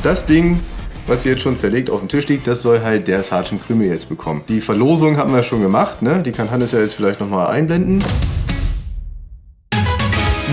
Und das Ding was jetzt schon zerlegt auf dem Tisch liegt, das soll halt der Sergeant Krümel jetzt bekommen. Die Verlosung haben wir schon gemacht, ne? Die kann Hannes ja jetzt vielleicht nochmal einblenden.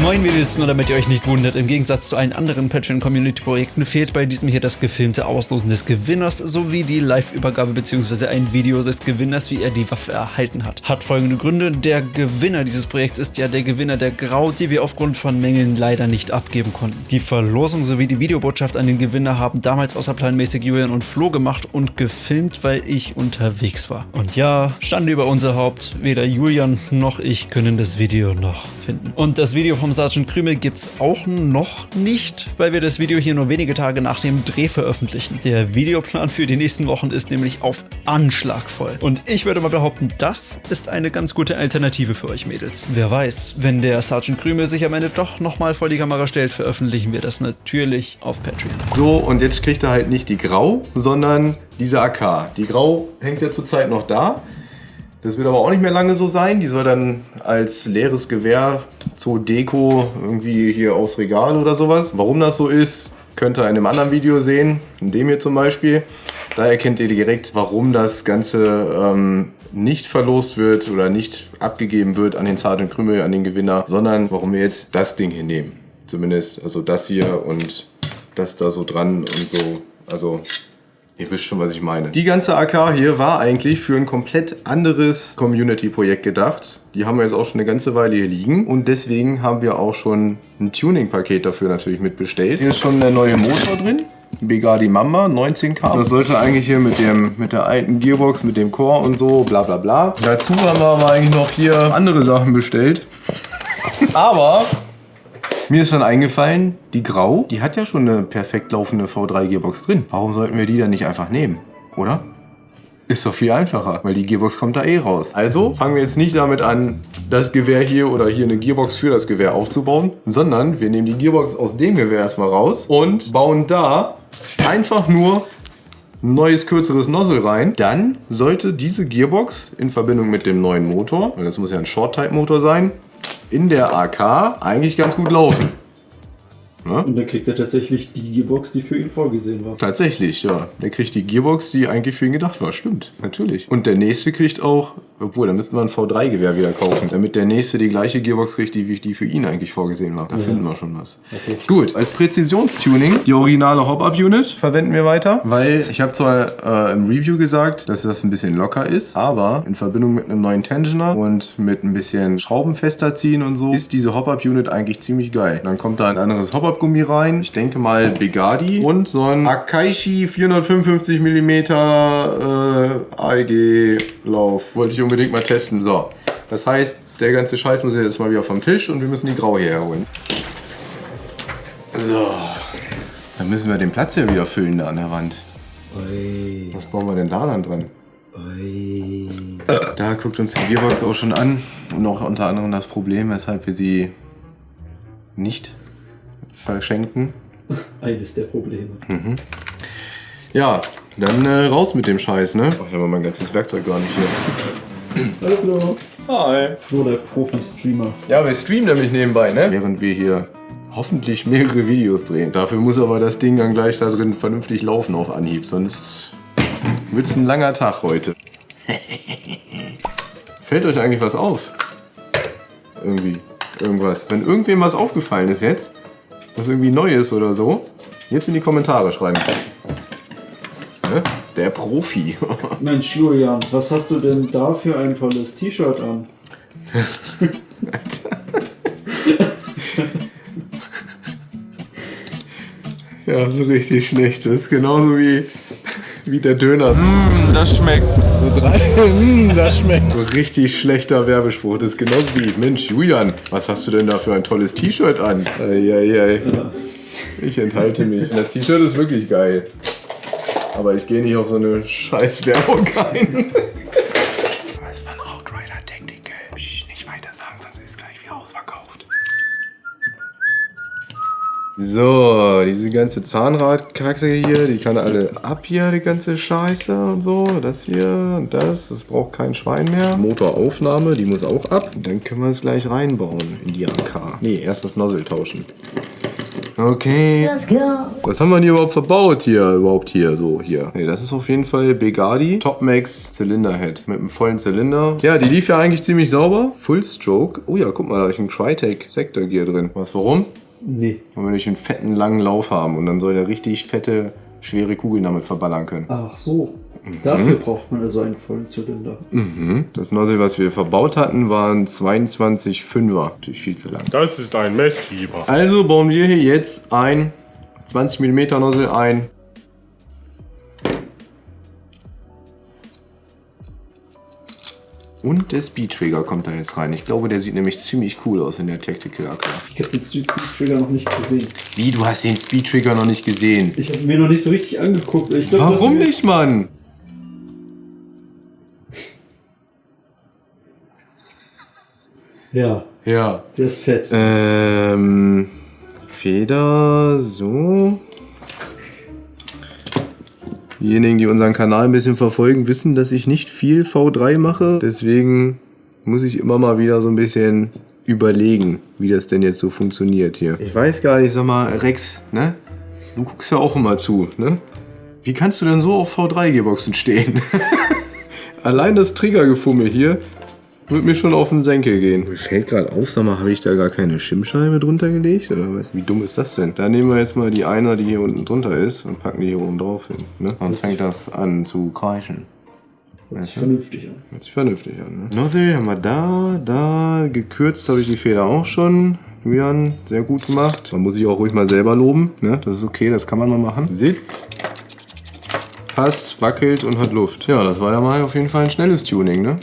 Moin Mädels, nur damit ihr euch nicht wundert, im Gegensatz zu allen anderen Patreon-Community-Projekten fehlt bei diesem hier das gefilmte Auslosen des Gewinners sowie die Live-Übergabe bzw. ein Video des Gewinners, wie er die Waffe erhalten hat. Hat folgende Gründe, der Gewinner dieses Projekts ist ja der Gewinner der Grau, die wir aufgrund von Mängeln leider nicht abgeben konnten. Die Verlosung sowie die Videobotschaft an den Gewinner haben damals außerplanmäßig Julian und Flo gemacht und gefilmt, weil ich unterwegs war. Und ja, Schande über unser Haupt, weder Julian noch ich können das Video noch finden. Und das Video vom Sergeant Krümel gibt's auch noch nicht, weil wir das Video hier nur wenige Tage nach dem Dreh veröffentlichen. Der Videoplan für die nächsten Wochen ist nämlich auf Anschlag voll. Und ich würde mal behaupten, das ist eine ganz gute Alternative für euch Mädels. Wer weiß, wenn der Sergeant Krümel sich am Ende doch nochmal vor die Kamera stellt, veröffentlichen wir das natürlich auf Patreon. So, und jetzt kriegt er halt nicht die Grau, sondern diese AK. Die Grau hängt ja zurzeit noch da. Das wird aber auch nicht mehr lange so sein. Die soll dann als leeres Gewehr zur Deko irgendwie hier aufs Regal oder sowas. Warum das so ist, könnt ihr in einem anderen Video sehen, in dem hier zum Beispiel. Da erkennt ihr direkt, warum das Ganze ähm, nicht verlost wird oder nicht abgegeben wird an den Sergeant Krümel, an den Gewinner, sondern warum wir jetzt das Ding hier nehmen. Zumindest, also das hier und das da so dran und so. Also Ihr wisst schon, was ich meine. Die ganze AK hier war eigentlich für ein komplett anderes Community-Projekt gedacht. Die haben wir jetzt auch schon eine ganze Weile hier liegen. Und deswegen haben wir auch schon ein Tuning-Paket dafür natürlich mitbestellt. Hier ist schon der neue Motor drin. Begadi Mamba 19K. Das sollte eigentlich hier mit, dem, mit der alten Gearbox, mit dem Core und so, bla bla bla. Dazu haben wir aber eigentlich noch hier andere Sachen bestellt. Aber mir ist dann eingefallen, die Grau, die hat ja schon eine perfekt laufende V3 Gearbox drin. Warum sollten wir die dann nicht einfach nehmen, oder? Ist doch viel einfacher, weil die Gearbox kommt da eh raus. Also fangen wir jetzt nicht damit an, das Gewehr hier oder hier eine Gearbox für das Gewehr aufzubauen, sondern wir nehmen die Gearbox aus dem Gewehr erstmal raus und bauen da einfach nur ein neues kürzeres Nozzle rein. Dann sollte diese Gearbox in Verbindung mit dem neuen Motor, weil das muss ja ein Short-Type-Motor sein, in der AK eigentlich ganz gut laufen. Ne? Und dann kriegt er tatsächlich die Gearbox, die für ihn vorgesehen war. Tatsächlich, ja. Der kriegt die Gearbox, die eigentlich für ihn gedacht war. Stimmt, natürlich. Und der nächste kriegt auch, obwohl, da müssten wir ein V3-Gewehr wieder kaufen, damit der nächste die gleiche Gearbox kriegt, die, die für ihn eigentlich vorgesehen war. Da ja. finden wir schon was. Okay. Gut, als Präzisionstuning die originale Hop-Up-Unit verwenden wir weiter, weil ich habe zwar äh, im Review gesagt, dass das ein bisschen locker ist, aber in Verbindung mit einem neuen Tensioner und mit ein bisschen Schrauben fester ziehen und so, ist diese Hop-Up-Unit eigentlich ziemlich geil. Dann kommt da ein anderes Hop-Up Farbgummi rein. Ich denke mal Begadi. Und so ein Akaishi 455 mm äh, AEG-Lauf. Wollte ich unbedingt mal testen. So, das heißt, der ganze Scheiß muss jetzt mal wieder vom Tisch und wir müssen die Graue herholen. So, dann müssen wir den Platz hier wieder füllen da an der Wand. Oi. Was bauen wir denn da dann dran? Oi. Da guckt uns die Gearbox auch schon an und auch unter anderem das Problem, weshalb wir sie nicht verschenken. Eines der Probleme. Mhm. Ja, dann äh, raus mit dem Scheiß, ne? Oh, ich habe mein ganzes Werkzeug gar nicht hier. Hallo. Hi. Flo, der Profi-Streamer. Ja, wir streamen nämlich nebenbei, ne? Während wir hier hoffentlich mehrere Videos drehen. Dafür muss aber das Ding dann gleich da drin vernünftig laufen auf Anhieb, sonst wird es ein langer Tag heute. Fällt euch eigentlich was auf? Irgendwie. Irgendwas. Wenn irgendwem was aufgefallen ist jetzt, was irgendwie neu ist oder so, jetzt in die Kommentare schreiben. Der Profi. Mensch, Julian, was hast du denn da für ein tolles T-Shirt an? ja, so richtig schlecht. Das ist genauso wie, wie der Döner. Mm, das schmeckt. So drei. mm, das schmeckt. So richtig schlechter Werbespruch. Das ist genauso wie, Mensch, Julian, was hast du denn da für ein tolles T-Shirt an? Eieiei. Ja. Ich enthalte mich. Das T-Shirt ist wirklich geil. Aber ich gehe nicht auf so eine scheiß Werbung ein. So, diese ganze Zahnradkacke hier, die kann alle ab hier, die ganze Scheiße und so. Das hier und das, das braucht kein Schwein mehr. Motoraufnahme, die muss auch ab. Dann können wir es gleich reinbauen in die AK. Ne, erst das Nozzle tauschen. Okay. Let's go. Was haben wir denn hier überhaupt verbaut hier? Überhaupt hier, so hier. Nee, das ist auf jeden Fall Begadi Topmax Zylinderhead mit einem vollen Zylinder. Ja, die lief ja eigentlich ziemlich sauber. Full Stroke. Oh ja, guck mal, da habe ich einen Tritec Sector Gear drin. Was, warum? Nee. Weil wir nicht einen fetten, langen Lauf haben und dann soll der richtig fette, schwere Kugeln damit verballern können. Ach so. Dafür braucht man also einen vollen Zylinder. Das Nozzle, was wir verbaut hatten, waren 22,5er. Natürlich viel zu lang. Das ist ein Messschieber. Also bauen wir hier jetzt ein 20 mm Nozzle ein. Und der Speed Trigger kommt da jetzt rein. Ich glaube, der sieht nämlich ziemlich cool aus in der Tactical AK. Ich habe den Street Trigger noch nicht gesehen. Wie, du hast den Speed Trigger noch nicht gesehen? Ich habe mir noch nicht so richtig angeguckt. Ich glaub, Warum nicht, Mann? Ja, Ja. der ist fett. Ähm, Feder, so. Diejenigen, die unseren Kanal ein bisschen verfolgen, wissen, dass ich nicht viel V3 mache. Deswegen muss ich immer mal wieder so ein bisschen überlegen, wie das denn jetzt so funktioniert hier. Ich weiß gar nicht, sag mal, Rex, ne? Du guckst ja auch immer zu, ne? Wie kannst du denn so auf V3-Gearboxen stehen? Allein das Triggergefummel hier wird mir schon auf den Senkel gehen. Mir fällt gerade auf, sag mal, habe ich da gar keine Schimmscheibe drunter gelegt? Oder was? Wie dumm ist das denn? Da nehmen wir jetzt mal die Einer, die hier unten drunter ist und packen die hier oben drauf hin. Ne? Dann fängt das an zu kreischen. Hört sich vernünftig an. Hört sich vernünftig an, ne? Nozzle haben wir da, da. Gekürzt habe ich die Feder auch schon. Julian, sehr gut gemacht. Man muss sich auch ruhig mal selber loben, ne? Das ist okay, das kann man mal machen. Sitzt, passt, wackelt und hat Luft. Ja, das war ja mal auf jeden Fall ein schnelles Tuning, ne?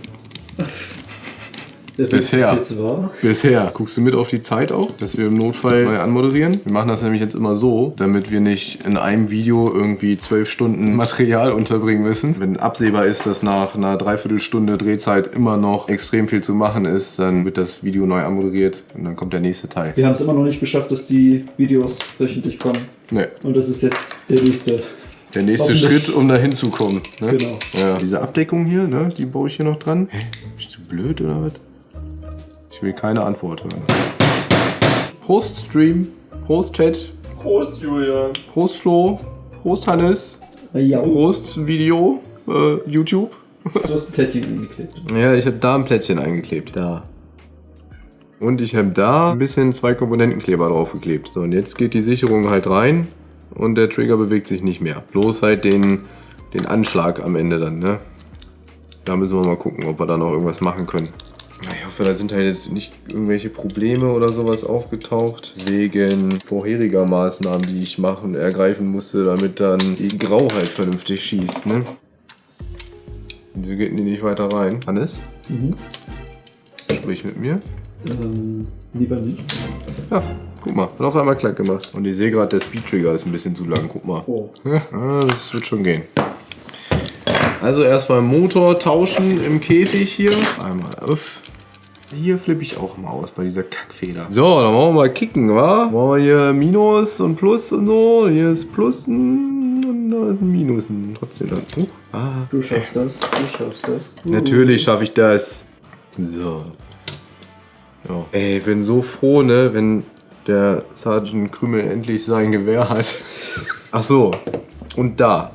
Der Bisher. bis jetzt war. Bisher. Guckst du mit auf die Zeit auch, dass wir im Notfall neu anmoderieren? Wir machen das nämlich jetzt immer so, damit wir nicht in einem Video irgendwie zwölf Stunden Material unterbringen müssen. Wenn absehbar ist, dass nach einer Dreiviertelstunde Drehzeit immer noch extrem viel zu machen ist, dann wird das Video neu anmoderiert und dann kommt der nächste Teil. Wir haben es immer noch nicht geschafft, dass die Videos wöchentlich kommen. Ne, Und das ist jetzt der nächste. der nächste. Schritt, um da hinzukommen. Ne? Genau. Ja. Diese Abdeckung hier, ne, die baue ich hier noch dran. Hä? Bin ich zu blöd oder was? Ich will keine Antwort hören. Prost Stream, Prost Chat, Prost, Julian. Prost Flo, Prost Hannes, Ja, Prost Video, äh, YouTube. du hast ein Plättchen angeklebt. Ja, ich habe da ein Plättchen eingeklebt. Da. Und ich habe da ein bisschen zwei Komponentenkleber draufgeklebt. So, und jetzt geht die Sicherung halt rein und der Trigger bewegt sich nicht mehr. Bloß halt den, den Anschlag am Ende dann, ne? Da müssen wir mal gucken, ob wir da noch irgendwas machen können. Hoffe, da sind halt jetzt nicht irgendwelche Probleme oder sowas aufgetaucht, wegen vorheriger Maßnahmen, die ich machen, ergreifen musste, damit dann die Grau halt vernünftig schießt, ne? Wieso geht die nicht weiter rein? Hannes? Sprich mit mir. Ähm, lieber nicht. Ja, guck mal, hat auf einmal klack gemacht. Und ich sehe gerade, der Speed Trigger ist ein bisschen zu lang, guck mal. Oh. Ja, das wird schon gehen. Also erstmal Motor tauschen im Käfig hier. Einmal auf. Hier flippe ich auch mal aus bei dieser Kackfeder. So, dann wollen wir mal kicken, wa? Wollen wir hier Minus und Plus und so. Hier ist Plus und da ist ein Minus. Und trotzdem dann. Uh, ah, Du schaffst das. Du schaffst das. Uh. Natürlich schaffe ich das. So. Ja. Ey, ich bin so froh, ne, wenn der Sergeant Krümel endlich sein Gewehr hat. Ach so. Und da.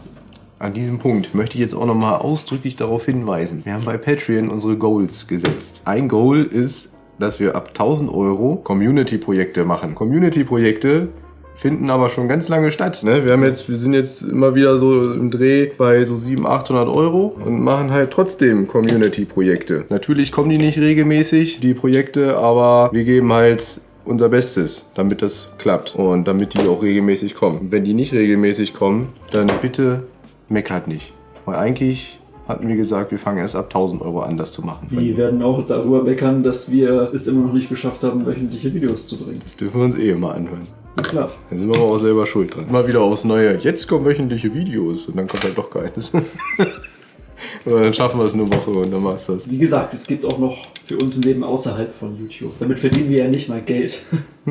An diesem Punkt möchte ich jetzt auch nochmal ausdrücklich darauf hinweisen. Wir haben bei Patreon unsere Goals gesetzt. Ein Goal ist, dass wir ab 1000 Euro Community-Projekte machen. Community-Projekte finden aber schon ganz lange statt. Ne? Wir, haben jetzt, wir sind jetzt immer wieder so im Dreh bei so 700, 800 Euro und machen halt trotzdem Community-Projekte. Natürlich kommen die nicht regelmäßig, die Projekte, aber wir geben halt unser Bestes, damit das klappt und damit die auch regelmäßig kommen. Wenn die nicht regelmäßig kommen, dann bitte meckert nicht. Weil eigentlich hatten wir gesagt, wir fangen erst ab 1000 Euro an, das zu machen. Die werden auch darüber meckern, dass wir es immer noch nicht geschafft haben, wöchentliche Videos zu bringen. Das dürfen wir uns eh immer anhören. Na klar. Da sind wir aber auch selber schuld dran. Mal wieder aufs Neue. Jetzt kommen wöchentliche Videos und dann kommt halt doch keines. Oder dann schaffen wir es eine Woche und dann war's das. Wie gesagt, es gibt auch noch für uns ein Leben außerhalb von YouTube. Damit verdienen wir ja nicht mal Geld.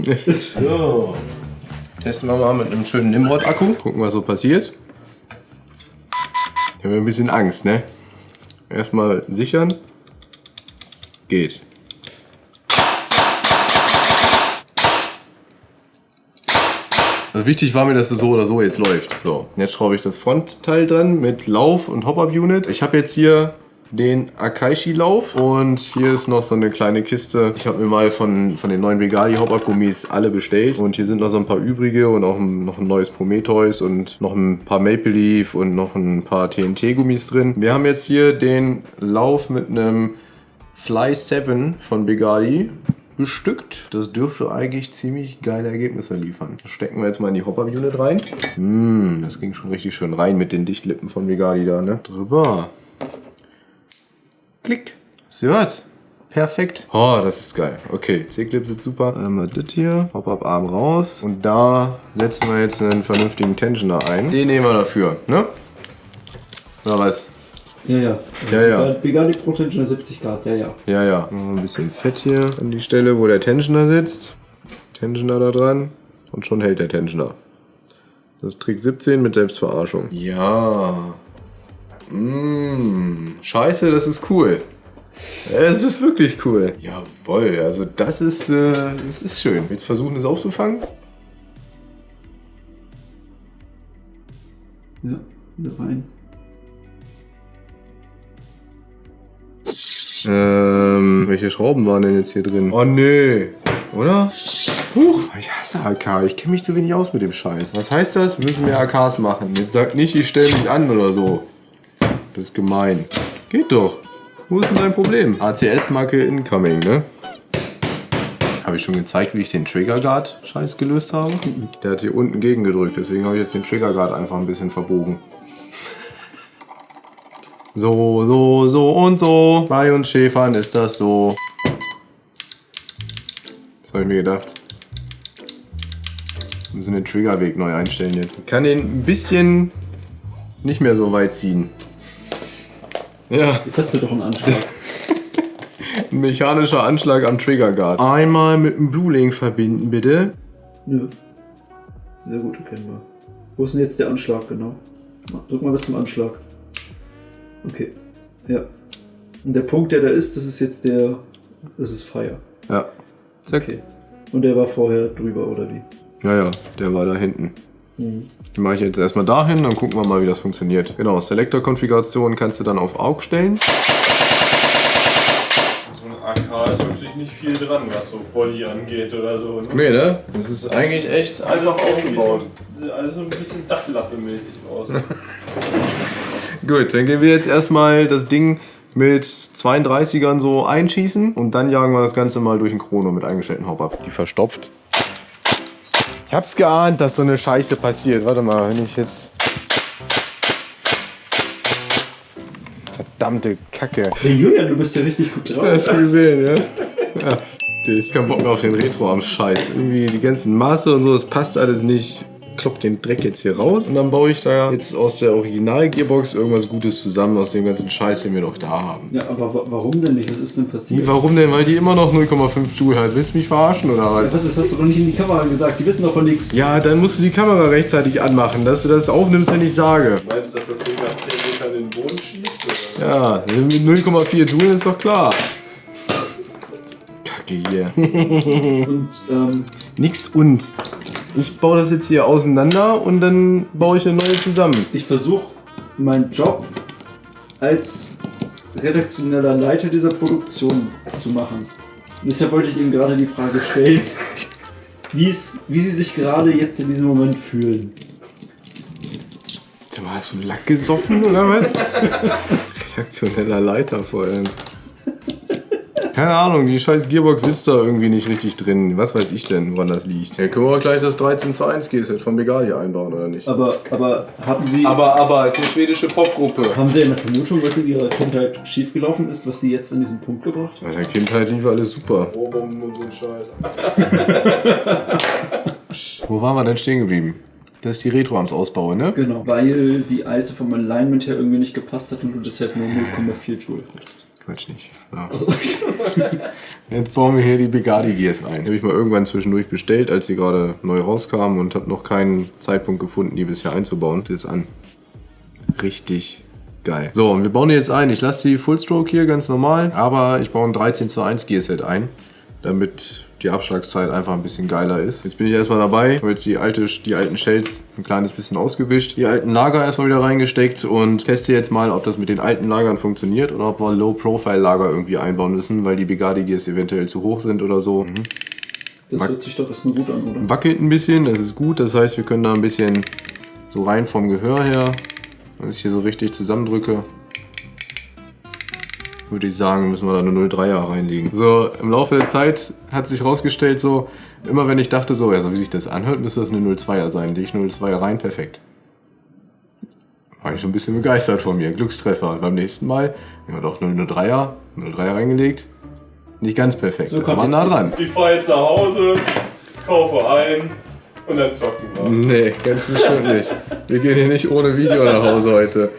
So. Testen wir mal mit einem schönen Nimrod-Akku. Gucken, was so passiert. Ich habe ein bisschen Angst, ne? Erstmal sichern. Geht. Also wichtig war mir, dass es so oder so jetzt läuft. So, jetzt schraube ich das Frontteil dran mit Lauf und Hop-Up-Unit. Ich habe jetzt hier den Akaishi-Lauf und hier ist noch so eine kleine Kiste. Ich habe mir mal von, von den neuen Vegali Hop-Up-Gummis alle bestellt und hier sind noch so ein paar übrige und auch ein, noch ein neues Prometheus und noch ein paar Maple Leaf und noch ein paar TNT-Gummis drin. Wir haben jetzt hier den Lauf mit einem Fly 7 von Begadi bestückt. Das dürfte eigentlich ziemlich geile Ergebnisse liefern. Das stecken wir jetzt mal in die Hopper-Unit rein. Mm, das ging schon richtig schön rein mit den Dichtlippen von Begadi da, ne? Drüber. Klick. Sie was? Perfekt. Oh, das ist geil. Okay, C-Clip sitzt super. Einmal das hier. Pop-Up-Arm raus. Und da setzen wir jetzt einen vernünftigen Tensioner ein. Den nehmen wir dafür, ne? Oder was? Ja, ja. Ja, ja. Begani Pro Tensioner 70 Grad, ja, ja. Ja, ja. Noch ein bisschen Fett hier an die Stelle, wo der Tensioner sitzt. Tensioner da dran. Und schon hält der Tensioner. Das ist Trick 17 mit Selbstverarschung. Ja. Mmh. Scheiße, das ist cool. Es ist wirklich cool. Jawoll, also das ist, äh, das ist schön. Jetzt versuchen es aufzufangen. Ja, wieder rein. Ähm, welche Schrauben waren denn jetzt hier drin? Oh nee, oder? Huch, ich hasse AK. Ich kenne mich zu wenig aus mit dem Scheiß. Was heißt das? Wir müssen mehr AKs machen. Jetzt sagt nicht, ich stelle mich an oder so. Das ist gemein. Geht doch. Wo ist denn dein Problem? ACS-Marke incoming, ne? Habe ich schon gezeigt, wie ich den Trigger Guard Scheiß gelöst habe? Der hat hier unten gegengedrückt, deswegen habe ich jetzt den Trigger Guard einfach ein bisschen verbogen. So, so, so und so. Bei uns Schäfern ist das so. Das habe ich mir gedacht. Wir müssen den Triggerweg neu einstellen jetzt. Ich kann den ein bisschen nicht mehr so weit ziehen. Ja, Jetzt hast du doch einen Anschlag. ein mechanischer Anschlag am Trigger Guard. Einmal mit dem Blue Link verbinden, bitte. Nö. Sehr gut erkennbar. Wo ist denn jetzt der Anschlag genau? Drück mal bis zum Anschlag. Okay. Ja. Und der Punkt, der da ist, das ist jetzt der. Das ist Fire. Ja. Okay. Und der war vorher drüber, oder wie? Ja, ja, der war da hinten. Die mache ich jetzt erstmal dahin, dann gucken wir mal, wie das funktioniert. Genau, Selector-Konfiguration kannst du dann auf AUG stellen. So ein AK ist wirklich nicht viel dran, was so Body angeht oder so. Ne? Nee, ne? Das ist eigentlich echt einfach aufgebaut. Sieht alles so ein bisschen Dachlatte-mäßig aus. Gut, dann gehen wir jetzt erstmal das Ding mit 32ern so einschießen und dann jagen wir das Ganze mal durch den Chrono mit eingestellten Hop ab. Die verstopft. Ich hab's geahnt, dass so eine Scheiße passiert. Warte mal, wenn ich jetzt. Verdammte Kacke. Hey Julian, du bist ja richtig gut drauf. Hast du gesehen, ja? Ja, f dich. Kein Bock mehr auf den Retro am Scheiß. Irgendwie die ganzen Maße und so, das passt alles nicht. Klopp den Dreck jetzt hier raus und dann baue ich da jetzt aus der Original-Gearbox irgendwas Gutes zusammen aus dem ganzen Scheiß, den wir noch da haben. Ja, aber wa- warum denn nicht? Was ist denn passiert? Warum denn? Weil die immer noch 0,5 Joule hat. Willst du mich verarschen oder was? Was, das hast du doch nicht in die Kamera gesagt. Die wissen doch von nichts. Ja, dann musst du die Kamera rechtzeitig anmachen, dass du das aufnimmst, wenn ich sage. Meinst du, dass das Ding nach 10 Metern in den Boden schießt? Oder? Ja, mit 0,4 Joule ist doch klar. Kacke hier. Und ähm, Nix und. Ich baue das jetzt hier auseinander und dann baue ich eine neue zusammen. ich versuche meinen Job als redaktioneller Leiter dieser Produktion zu machen. Und deshalb wollte ich Ihnen gerade die Frage stellen, wie Sie sich gerade jetzt in diesem Moment fühlen. Sag mal, hast du Lack gesoffen oder was? Redaktioneller Leiter vor allem. Keine Ahnung, die scheiß Gearbox sitzt da irgendwie nicht richtig drin. Was weiß ich denn, woran das liegt. Ja, können wir auch gleich das 13 zu 1 G-Set von Begadi einbauen, oder nicht? Aber, aber haben Sie, Aber, aber, es ist eine schwedische Popgruppe. haben Sie eine Vermutung, was in Ihrer Kindheit schiefgelaufen ist, was Sie jetzt an diesen Punkt gebracht haben? In der Kindheit lief alles super. Ohrwurm und so ein Scheiß. Wo waren wir denn stehen geblieben? Das ist die Retro-Arms ausbaue, ne? Genau, weil die alte vom Alignment her irgendwie nicht gepasst hat und du deshalb nur 0,4 Joule hattest. Quatsch nicht. So. Jetzt bauen wir hier die Begadi Gears ein. Die habe ich mal irgendwann zwischendurch bestellt, als sie gerade neu rauskamen und habe noch keinen Zeitpunkt gefunden, die bisher einzubauen. Das ist an. Richtig geil. So, und wir bauen die jetzt ein. Ich lasse die Full Stroke hier ganz normal, aber ich baue ein 13 zu 1 Gearset ein, damit die Abschlagszeit einfach ein bisschen geiler ist. Jetzt bin ich erstmal dabei, habe jetzt die, alte, die alten Shells ein kleines bisschen ausgewischt, die alten Lager erstmal wieder reingesteckt und teste jetzt mal, ob das mit den alten Lagern funktioniert oder ob wir Low-Profile-Lager irgendwie einbauen müssen, weil die Begadi Gears eventuell zu hoch sind oder so. Das Mag- hört sich doch erstmal gut an, oder? Wackelt ein bisschen, das ist gut, das heißt, wir können da ein bisschen so rein vom Gehör her, wenn ich hier so richtig zusammendrücke, würde ich sagen, müssen wir da eine 0,3er reinlegen. So, im Laufe der Zeit hat sich rausgestellt, so, immer wenn ich dachte, so, ja, so wie sich das anhört, müsste das eine 0,2er sein. Lege ich 0,2er rein, perfekt. War ich schon ein bisschen begeistert von mir. Glückstreffer. Und beim nächsten Mal, ja doch, 0,3er, 0,3er reingelegt. Nicht ganz perfekt, So aber nah dran. Ich fahre jetzt nach Hause, kaufe ein und dann zocken wir. Nee, ganz bestimmt nicht. Wir gehen hier nicht ohne Video nach Hause heute.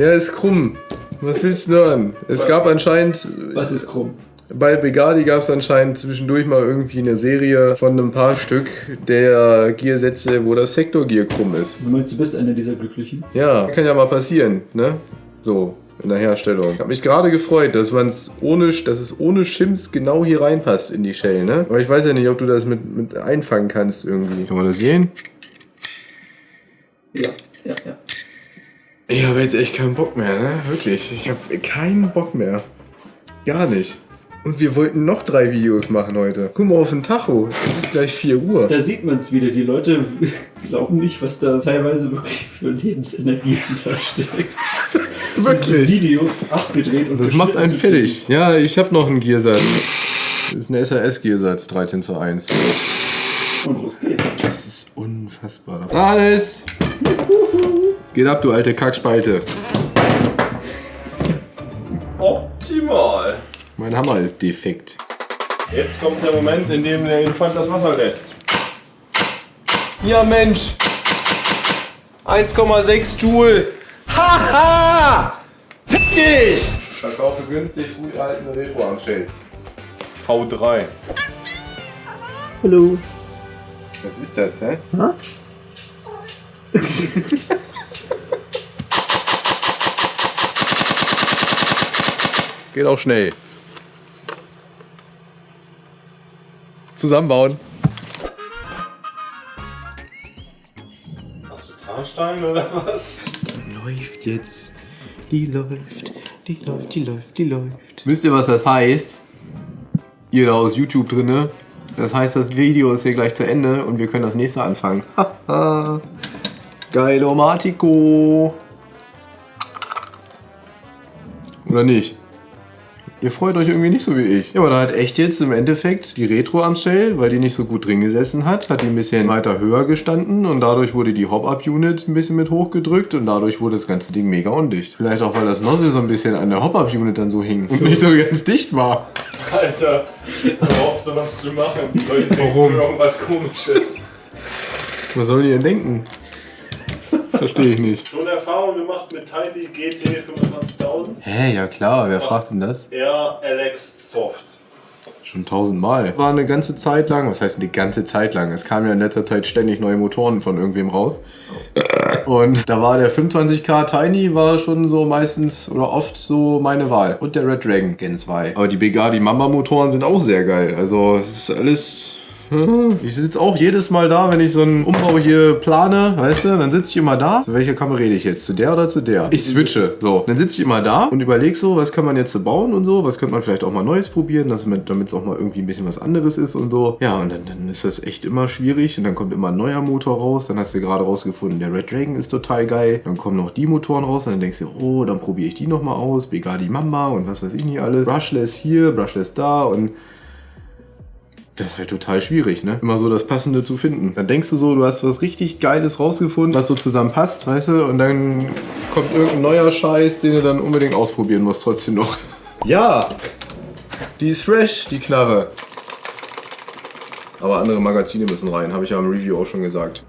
Ja, ist krumm. Was willst du hören? Es gab anscheinend, Was ist krumm? bei Begadi gab es anscheinend zwischendurch mal irgendwie eine Serie von einem paar Stück der Gearsätze, wo das Sektor-Gear krumm ist. Du meinst, du bist einer dieser Glücklichen? Ja, kann ja mal passieren, ne? So, in der Herstellung. Ich habe mich gerade gefreut, dass man's ohne, dass es ohne Schims genau hier reinpasst in die Shell, ne? Aber ich weiß ja nicht, ob du das mit, mit einfangen kannst irgendwie. Kann man das sehen? Ja, ja, ja. Ich habe jetzt echt keinen Bock mehr, ne? Wirklich. Ich habe keinen Bock mehr. Gar nicht. Und wir wollten noch drei Videos machen heute. Guck mal auf den Tacho. Es ist gleich 4 Uhr. Da sieht man es wieder. Die Leute glauben nicht, was da teilweise wirklich für Lebensenergie hintersteckt. Wirklich. Videos abgedreht und Das macht einen fertig. Ja, ich habe noch einen Gearsatz. Das ist ein SAS-Gearsatz, 13 zu 1. Und los geht's. Das ist unfassbar. Alles! Es geht ab, du alte Kackspalte. Optimal. Mein Hammer ist defekt. Jetzt kommt der Moment, in dem der Elefant das Wasser lässt. Ja, Mensch! 1,6 Joule! Haha! Fick dich! Verkaufe günstig gut erhaltene Retro-Armshells. V3. Hallo. Was ist das, hä? Geht auch schnell. Zusammenbauen. Hast du Zahnstein oder was? Läuft jetzt. Die läuft. Die läuft, die läuft, die läuft. Wisst ihr, was das heißt? Ihr da aus YouTube drinne. Das heißt, das Video ist hier gleich zu Ende und wir können das nächste anfangen. Haha. Geilomatico. Oder nicht? Ihr freut euch irgendwie nicht so wie ich. Ja, aber da hat echt jetzt im Endeffekt die Retro am Shell, weil die nicht so gut drin gesessen hat, hat die ein bisschen weiter höher gestanden und dadurch wurde die Hop-Up-Unit ein bisschen mit hochgedrückt und dadurch wurde das ganze Ding mega undicht. Vielleicht auch, weil das Nozzle so ein bisschen an der Hop-Up-Unit dann so hing und nicht so ganz dicht war. Alter, hör auf sowas zu machen. Die Leute denken Warum? irgendwas komisches. Was sollen die denn denken? Verstehe ich nicht. Schon Erfahrung gemacht mit Tiny GT 25000? Hä, ja klar, wer fragt denn das? R LX Soft. Schon tausendmal. War eine ganze Zeit lang, was heißt eine ganze Zeit lang? Es kamen ja in letzter Zeit ständig neue Motoren von irgendwem raus. Und da war der 25k Tiny war schon so meistens oder oft so meine Wahl. Und der Red Dragon Gen 2. Aber die Begadi Mamba Motoren sind auch sehr geil. Also es ist alles... Ich sitze auch jedes Mal da, wenn ich so einen Umbau hier plane, weißt du, dann sitze ich immer da. Zu welcher Kamera rede ich jetzt? Zu der oder zu der? Ich switche. So, dann sitze ich immer da und überlege so, was kann man jetzt so bauen und so, was könnte man vielleicht auch mal Neues probieren, damit es auch mal irgendwie ein bisschen was anderes ist und so. Ja, und dann, dann ist das echt immer schwierig und dann kommt immer ein neuer Motor raus. Dann hast du gerade rausgefunden, der Red Dragon ist total geil. Dann kommen noch die Motoren raus und dann denkst du, oh, dann probiere ich die nochmal aus. Begadi Mamba und was weiß ich nicht alles. Brushless hier, Brushless da und das ist halt total schwierig, ne? Immer so das Passende zu finden. Dann denkst du so, du hast was richtig Geiles rausgefunden, was so zusammen passt, weißt du? Und dann kommt irgendein neuer Scheiß, den du dann unbedingt ausprobieren musst, trotzdem noch. Ja! Die ist fresh, die Knarre. Aber andere Magazine müssen rein, habe ich ja im Review auch schon gesagt.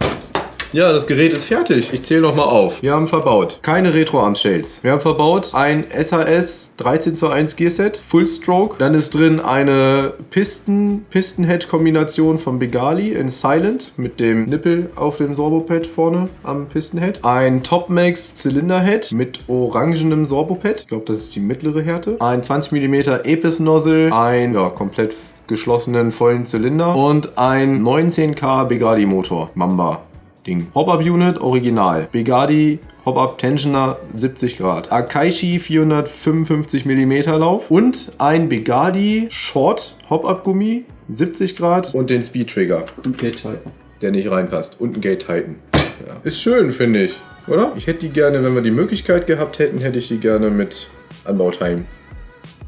Ja, das Gerät ist fertig. Ich zähle noch mal auf. Wir haben verbaut keine Retro-Arm-Shells. Wir haben verbaut ein SAS 1321 Gearset, Full Stroke. Dann ist drin eine Pisten, Piston-Head-Kombination von Begali in Silent mit dem Nippel auf dem Sorbopad vorne am Piston-Head. Ein Topmax Zylinder-Head mit orangenem Sorbopad. Ich glaube, das ist die mittlere Härte. Ein 20 mm Epis-Nozzle. Ein ja, komplett geschlossenen vollen Zylinder und ein 19K Begadi Motor Mamba Ding. Hop-Up Unit Original. Begadi Hop-Up Tensioner 70 Grad. Akaishi 455 mm Lauf und ein Begadi Short Hop-Up Gummi 70 Grad und den Speed Trigger, Und Gate Titan. der nicht reinpasst und ein Gate Titan. Ja. Ist schön, finde ich. Oder? Ich hätte die gerne, wenn wir die Möglichkeit gehabt hätten, hätte ich die gerne mit Anbauteilen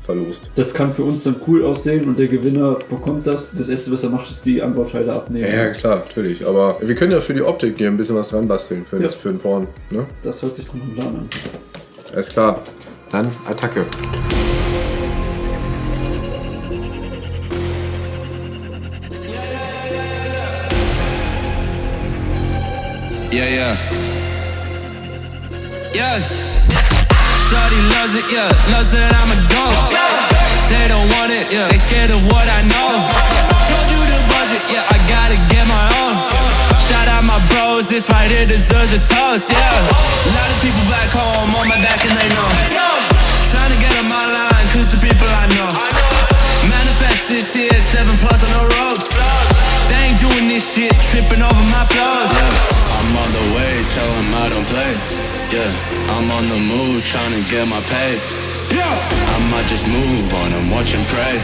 verlost. Das kann für uns dann cool aussehen und der Gewinner bekommt das. Das erste, was er macht, ist die Anbauteile abnehmen. Ja, ja, klar, natürlich. Aber wir können ja für die Optik hier ein bisschen was dran basteln, für, das, Ja. für den Porn. Ne? Das hört sich nach einem Plan an. Alles klar. Dann Attacke. Yeah, yeah. Yeah. Shorty loves it, yeah. Loves that I'm a go. They don't want it, yeah. They scared of what I know. Told you the budget, yeah. I gotta get my own. Shout out my bros, this right here deserves a toast, yeah. A lot of people back home on my back and they know. Trying to get on my line, cause the people I know. Manifest this year, seven plus on the ropes. They ain't doing this shit, tripping over my flows. I'm on the way, tell 'em I don't play. Yeah, I'm on the move, trying to get my pay. Yeah, I might just move on and watch and pray.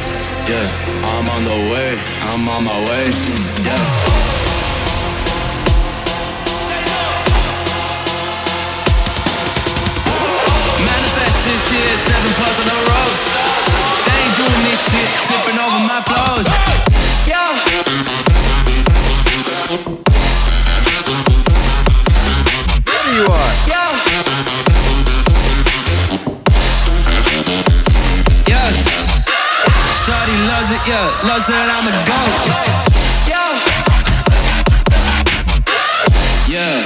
Yeah, I'm on the way, I'm on my way. Yeah. Manifest this year, seven plus on the ropes. They ain't doing this shit, tripping over my flows. Yeah. Loves it, yeah. Loves that I'm a goat. Yeah. Yeah.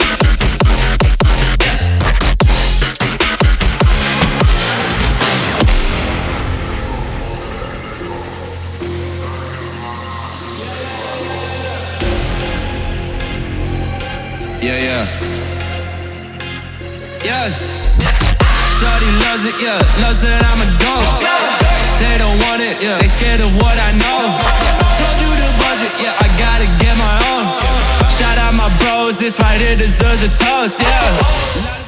Yeah, yeah. Yeah. Shorty loves it, yeah. Loves that I'm a go. They it, yeah. They scared of what I know. Told you the budget, yeah. I gotta get my own. Shout out my bros, this right here deserves a toast, yeah.